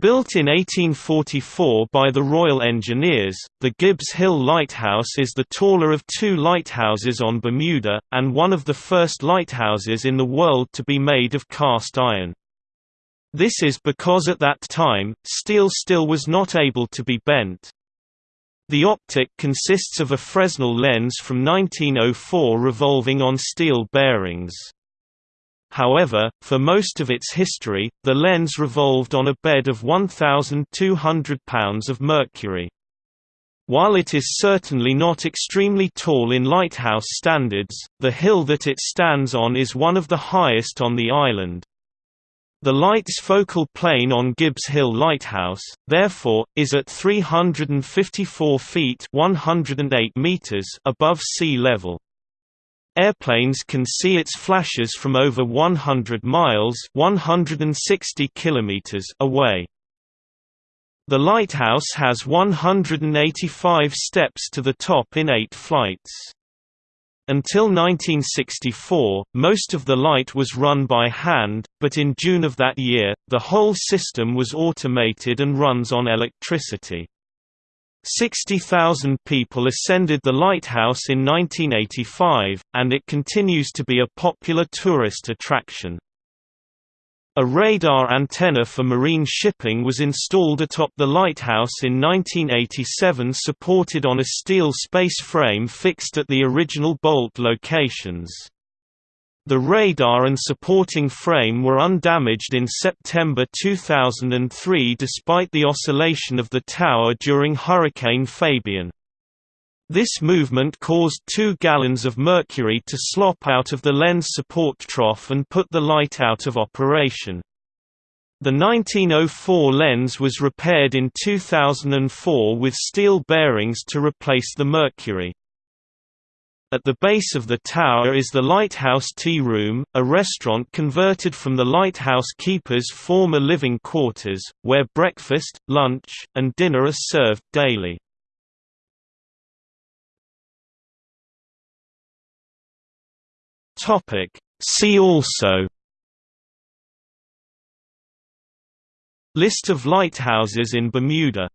Built in 1844 by the Royal Engineers, the Gibbs Hill Lighthouse is the taller of two lighthouses on Bermuda, and one of the first lighthouses in the world to be made of cast iron. This is because at that time, steel still was not able to be bent. The optic consists of a Fresnel lens from 1904 revolving on steel bearings. However, for most of its history, the lens revolved on a bed of 1,200 pounds of mercury. While it is certainly not extremely tall in lighthouse standards, the hill that it stands on is one of the highest on the island. The light's focal plane on Gibbs Hill Lighthouse, therefore, is at 354 feet 108 meters above sea level. Airplanes can see its flashes from over 100 miles 160 kilometers away. The lighthouse has 185 steps to the top in eight flights. Until 1964, most of the light was run by hand, but in June of that year, the whole system was automated and runs on electricity. 60,000 people ascended the lighthouse in 1985, and it continues to be a popular tourist attraction. A radar antenna for marine shipping was installed atop the lighthouse in 1987 supported on a steel space frame fixed at the original bolt locations. The radar and supporting frame were undamaged in September 2003 despite the oscillation of the tower during Hurricane Fabian. This movement caused 2 gallons of mercury to slop out of the lens support trough and put the light out of operation. The 1904 lens was repaired in 2004 with steel bearings to replace the mercury. At the base of the tower is the Lighthouse Tea Room, a restaurant converted from the lighthouse keeper's former living quarters, where breakfast, lunch, and dinner are served daily. See also List of lighthouses in Bermuda